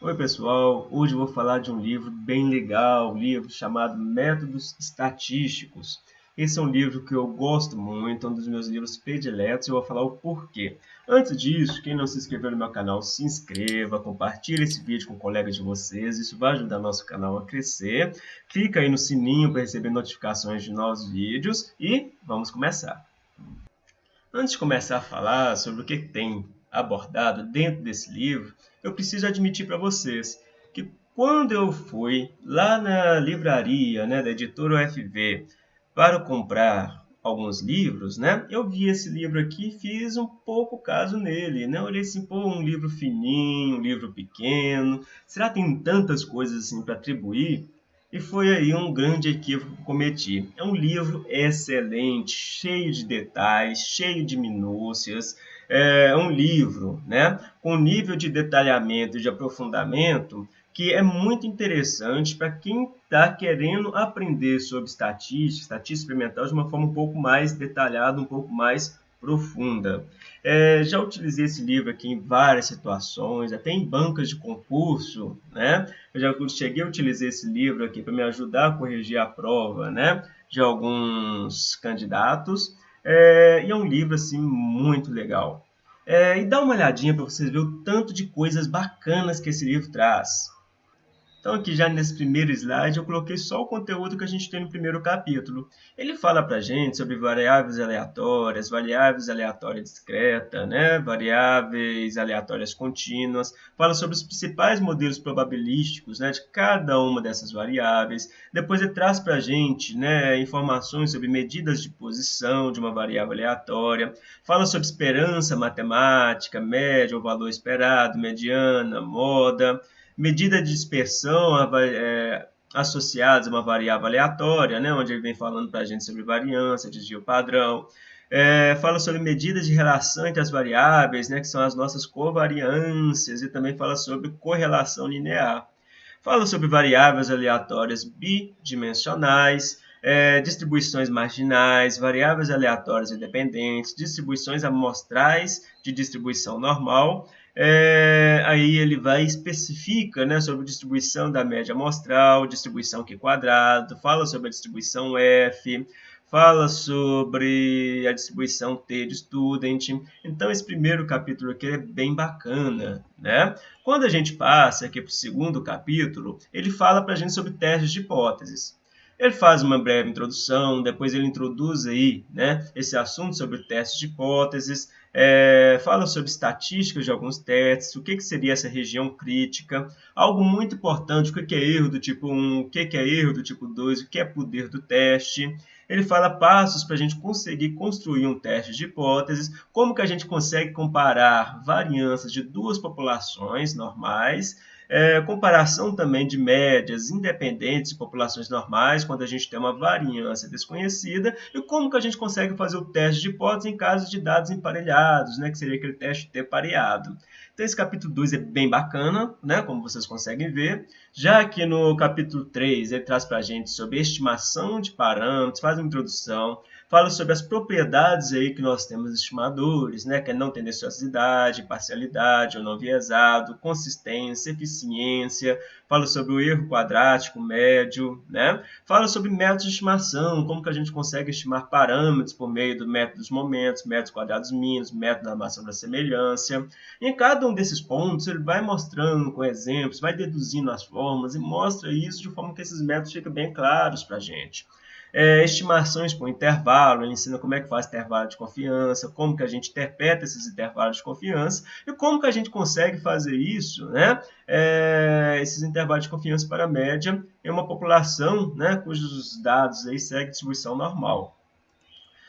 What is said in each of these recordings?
Oi pessoal, hoje eu vou falar de um livro bem legal, um livro chamado Métodos Estatísticos. Esse é um livro que eu gosto muito, é um dos meus livros prediletos e eu vou falar o porquê. Antes disso, quem não se inscreveu no meu canal, se inscreva, compartilhe esse vídeo com colegas de vocês, isso vai ajudar nosso canal a crescer. Clica aí no sininho para receber notificações de novos vídeos e vamos começar. Antes de começar a falar sobre o que tem abordado dentro desse livro, eu preciso admitir para vocês que quando eu fui lá na livraria né, da editora UFV para comprar alguns livros, né, eu vi esse livro aqui fiz um pouco caso nele. Né? Olhei assim, pô, um livro fininho, um livro pequeno, será que tem tantas coisas assim para atribuir? E foi aí um grande equívoco que cometi. É um livro excelente, cheio de detalhes, cheio de minúcias, é um livro né, com nível de detalhamento e de aprofundamento que é muito interessante para quem está querendo aprender sobre estatística, estatística experimental de uma forma um pouco mais detalhada, um pouco mais profunda. É, já utilizei esse livro aqui em várias situações, até em bancas de concurso, né? Eu já cheguei a utilizar esse livro aqui para me ajudar a corrigir a prova, né? De alguns candidatos. É, e é um livro assim muito legal. É, e dá uma olhadinha para vocês verem o tanto de coisas bacanas que esse livro traz. Então aqui já nesse primeiro slide eu coloquei só o conteúdo que a gente tem no primeiro capítulo. Ele fala para a gente sobre variáveis aleatórias, variáveis aleatórias discretas, né? variáveis aleatórias contínuas, fala sobre os principais modelos probabilísticos né? de cada uma dessas variáveis. Depois ele traz para a gente né? informações sobre medidas de posição de uma variável aleatória, fala sobre esperança matemática, média ou valor esperado, mediana, moda, medida de dispersão é, associadas a uma variável aleatória, né, onde ele vem falando para a gente sobre variância, desvio padrão. É, fala sobre medidas de relação entre as variáveis, né, que são as nossas covariâncias, e também fala sobre correlação linear. Fala sobre variáveis aleatórias bidimensionais, é, distribuições marginais, variáveis aleatórias independentes, distribuições amostrais de distribuição normal é, aí ele vai especifica né, sobre distribuição da média amostral, distribuição Q quadrado, fala sobre a distribuição F, fala sobre a distribuição T de student. Então, esse primeiro capítulo aqui é bem bacana. Né? Quando a gente passa aqui para o segundo capítulo, ele fala para a gente sobre testes de hipóteses. Ele faz uma breve introdução, depois ele introduz aí, né, esse assunto sobre testes de hipóteses, é, fala sobre estatísticas de alguns testes, o que, que seria essa região crítica, algo muito importante, o que, que é erro do tipo 1, o que, que é erro do tipo 2, o que é poder do teste. Ele fala passos para a gente conseguir construir um teste de hipóteses, como que a gente consegue comparar variâncias de duas populações normais, é, comparação também de médias independentes de populações normais, quando a gente tem uma variância desconhecida, e como que a gente consegue fazer o teste de hipótese em caso de dados emparelhados, né, que seria aquele teste T pareado. Então esse capítulo 2 é bem bacana, né, como vocês conseguem ver. Já aqui no capítulo 3 ele traz para a gente sobre estimação de parâmetros, faz uma introdução, fala sobre as propriedades aí que nós temos estimadores, né, que é não tendenciosidade, parcialidade ou não viesado, consistência, eficiência, fala sobre o erro quadrático médio, né? fala sobre métodos de estimação, como que a gente consegue estimar parâmetros por meio do método dos momentos, métodos quadrados mínimos, método da armação da semelhança. E em cada um desses pontos ele vai mostrando com exemplos, vai deduzindo as fórmulas e mostra isso de forma que esses métodos ficam bem claros para a gente é, estimações por intervalo, ele ensina como é que faz intervalo de confiança, como que a gente interpreta esses intervalos de confiança e como que a gente consegue fazer isso, né, é, esses intervalos de confiança para a média em uma população né, cujos dados aí seguem distribuição normal.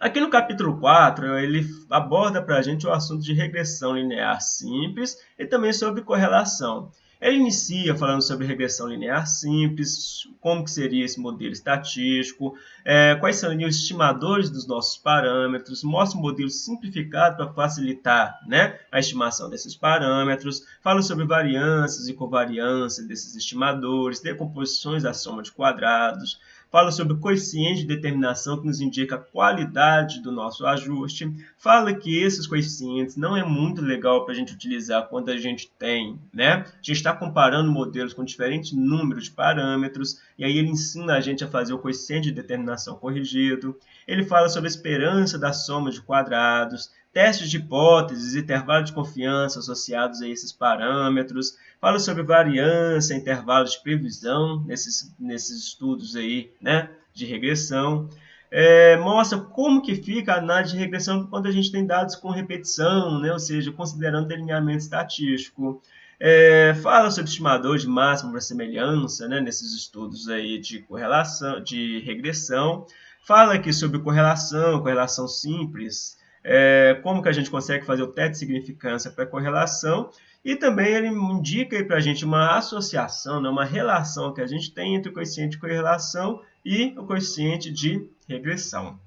Aqui no capítulo 4, ele aborda para a gente o assunto de regressão linear simples e também sobre correlação. Ele inicia falando sobre regressão linear simples, como que seria esse modelo estatístico, é, quais seriam os estimadores dos nossos parâmetros, mostra um modelo simplificado para facilitar né, a estimação desses parâmetros, fala sobre variâncias e covariância desses estimadores, decomposições da soma de quadrados, fala sobre o coeficiente de determinação que nos indica a qualidade do nosso ajuste, fala que esses coeficientes não é muito legal para a gente utilizar quando a gente tem, né? A gente está comparando modelos com diferentes números de parâmetros, e aí ele ensina a gente a fazer o coeficiente de determinação corrigido. Ele fala sobre a esperança da soma de quadrados, testes de hipóteses, intervalo de confiança associados a esses parâmetros, fala sobre variância, intervalos de previsão nesses, nesses estudos aí, né, de regressão. É, mostra como que fica a análise de regressão quando a gente tem dados com repetição, né, ou seja, considerando delineamento estatístico. É, fala sobre estimador de máxima para semelhança, né, nesses estudos aí de correlação, de regressão. Fala aqui sobre correlação, correlação simples, é, como que a gente consegue fazer o teste de significância para correlação, e também ele indica para a gente uma associação, né, uma relação que a gente tem entre o coeficiente de correlação e o coeficiente de regressão.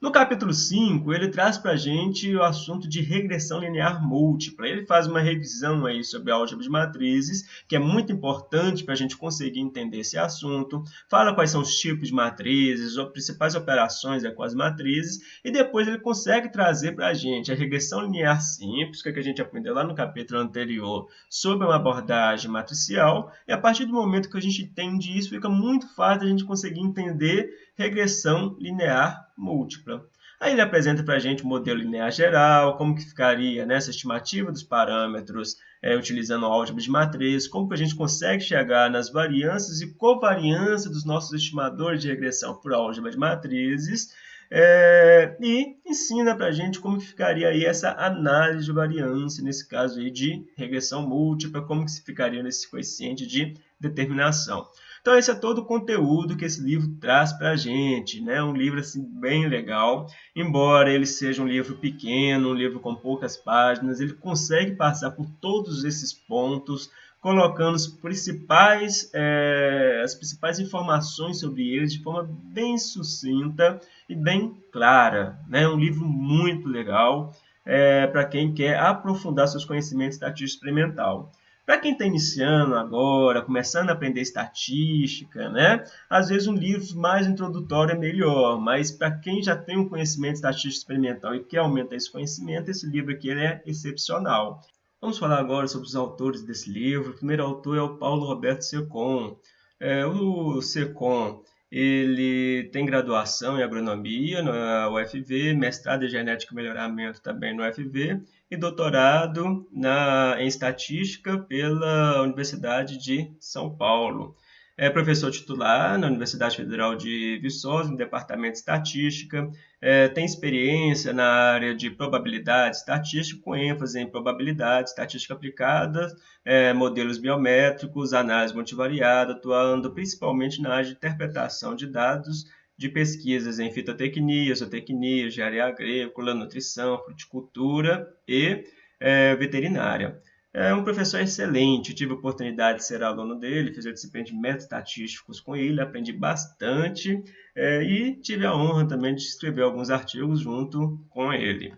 No capítulo 5, ele traz para a gente o assunto de regressão linear múltipla. Ele faz uma revisão aí sobre álgebra de matrizes, que é muito importante para a gente conseguir entender esse assunto. Fala quais são os tipos de matrizes, as principais operações com as matrizes, e depois ele consegue trazer para a gente a regressão linear simples, que, é que a gente aprendeu lá no capítulo anterior, sobre uma abordagem matricial, e a partir do momento que a gente entende isso, fica muito fácil a gente conseguir entender regressão linear múltipla. Aí ele apresenta para a gente o modelo linear geral, como que ficaria nessa estimativa dos parâmetros é, utilizando a álgebra de matriz, como que a gente consegue chegar nas variâncias e covariância dos nossos estimadores de regressão por álgebra de matrizes, é, e ensina para a gente como que ficaria aí essa análise de variância, nesse caso aí de regressão múltipla, como que se ficaria nesse coeficiente de determinação. Então esse é todo o conteúdo que esse livro traz para a gente, né? Um livro assim bem legal, embora ele seja um livro pequeno, um livro com poucas páginas, ele consegue passar por todos esses pontos, colocando os principais, é, as principais informações sobre eles de forma bem sucinta e bem clara. É né? um livro muito legal é, para quem quer aprofundar seus conhecimentos estatística experimental. Para quem está iniciando agora, começando a aprender estatística, né? Às vezes um livro mais introdutório é melhor, mas para quem já tem um conhecimento estatístico experimental e quer aumentar esse conhecimento, esse livro aqui é excepcional. Vamos falar agora sobre os autores desse livro. O primeiro autor é o Paulo Roberto Secom. É, o Secom ele tem graduação em agronomia na UFV, mestrado em genética e melhoramento também no UFV e doutorado na, em estatística pela Universidade de São Paulo. É professor titular na Universidade Federal de Viçosa, no Departamento de Estatística. É, tem experiência na área de probabilidade estatística, com ênfase em probabilidade, estatística aplicada, é, modelos biométricos, análise multivariada, atuando principalmente na área de interpretação de dados de pesquisas em fitotecnia, zootecnia, engenharia agrícola, nutrição, fruticultura e é, veterinária. É um professor excelente, tive a oportunidade de ser aluno dele, fiz a disciplina de métodos estatísticos com ele, aprendi bastante é, e tive a honra também de escrever alguns artigos junto com ele.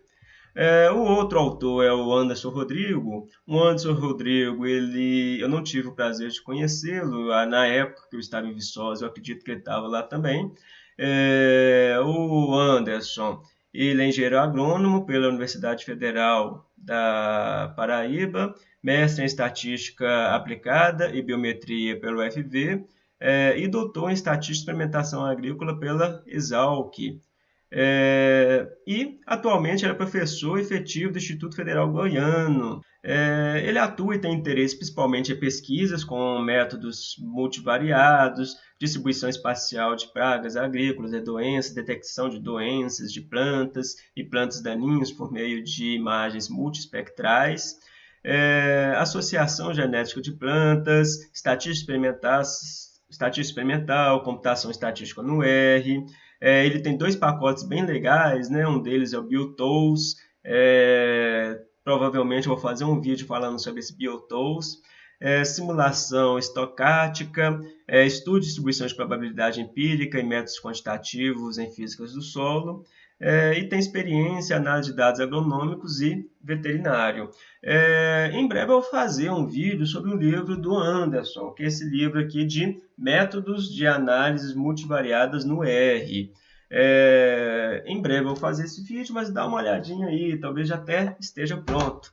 É, o outro autor é o Anderson Rodrigo. O Anderson Rodrigo, ele, eu não tive o prazer de conhecê-lo ah, na época que eu estava em Viçosa, eu acredito que ele estava lá também. É, o Anderson, ele é engenheiro agrônomo pela Universidade Federal da Paraíba, mestre em estatística aplicada e biometria pelo UFV é, e doutor em estatística e experimentação agrícola pela Exalc. É, e atualmente ele é professor efetivo do Instituto Federal Goiano. É, ele atua e tem interesse principalmente em pesquisas com métodos multivariados, distribuição espacial de pragas agrícolas e doenças, detecção de doenças de plantas e plantas daninhas por meio de imagens multiespectrais. É, associação genética de plantas, estatística experimental, estatística experimental, computação estatística no R, é, ele tem dois pacotes bem legais, né? Um deles é o BioTools. É, provavelmente eu vou fazer um vídeo falando sobre esse BioTools. É, simulação estocástica, é, estudo de distribuição de probabilidade empírica e métodos quantitativos em físicas do solo, é, e tem experiência em análise de dados agronômicos e veterinário. É, em breve eu vou fazer um vídeo sobre o livro do Anderson, que é esse livro aqui de Métodos de Análises Multivariadas no R. É, em breve eu vou fazer esse vídeo, mas dá uma olhadinha aí, talvez já até esteja pronto.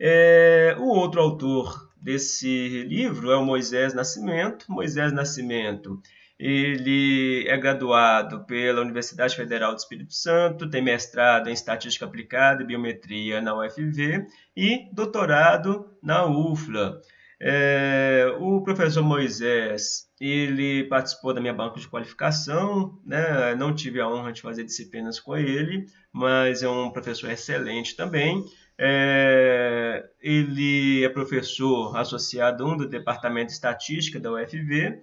É, o outro autor desse livro é o Moisés Nascimento. Moisés Nascimento ele é graduado pela Universidade Federal do Espírito Santo, tem mestrado em Estatística Aplicada e Biometria na UFV e doutorado na UFLA. É, o professor Moisés, ele participou da minha banca de qualificação, né? não tive a honra de fazer disciplinas com ele, mas é um professor excelente também. É, ele é professor associado um do Departamento de Estatística da UFV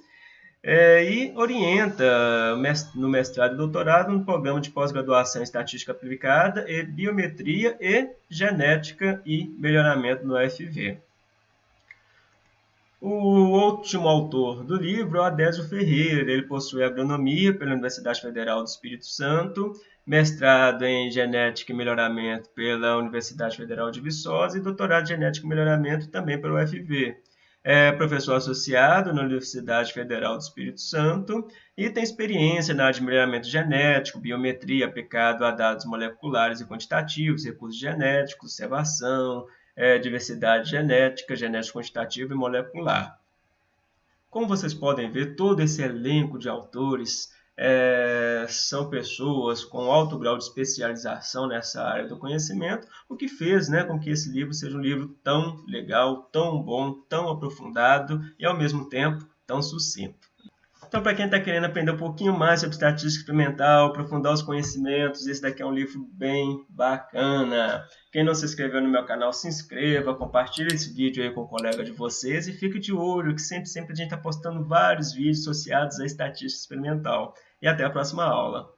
é, e orienta no mestrado e doutorado no programa de pós-graduação em Estatística Aplicada e Biometria e Genética e Melhoramento no UFV. O último autor do livro é o Adésio Ferreira. Ele possui agronomia pela Universidade Federal do Espírito Santo, mestrado em Genética e Melhoramento pela Universidade Federal de Viçosa e doutorado em Genética e Melhoramento também pela UFV. É professor associado na Universidade Federal do Espírito Santo e tem experiência na melhoramento genético, biometria aplicado a dados moleculares e quantitativos, recursos genéticos, observação, é, diversidade genética, genética quantitativa e molecular. Como vocês podem ver, todo esse elenco de autores é, são pessoas com alto grau de especialização nessa área do conhecimento, o que fez né, com que esse livro seja um livro tão legal, tão bom, tão aprofundado e, ao mesmo tempo, tão sucinto. Então, para quem está querendo aprender um pouquinho mais sobre estatística experimental, aprofundar os conhecimentos, esse daqui é um livro bem bacana. Quem não se inscreveu no meu canal, se inscreva, compartilhe esse vídeo aí com o colega de vocês e fique de olho que sempre, sempre a gente está postando vários vídeos associados à estatística experimental. E até a próxima aula.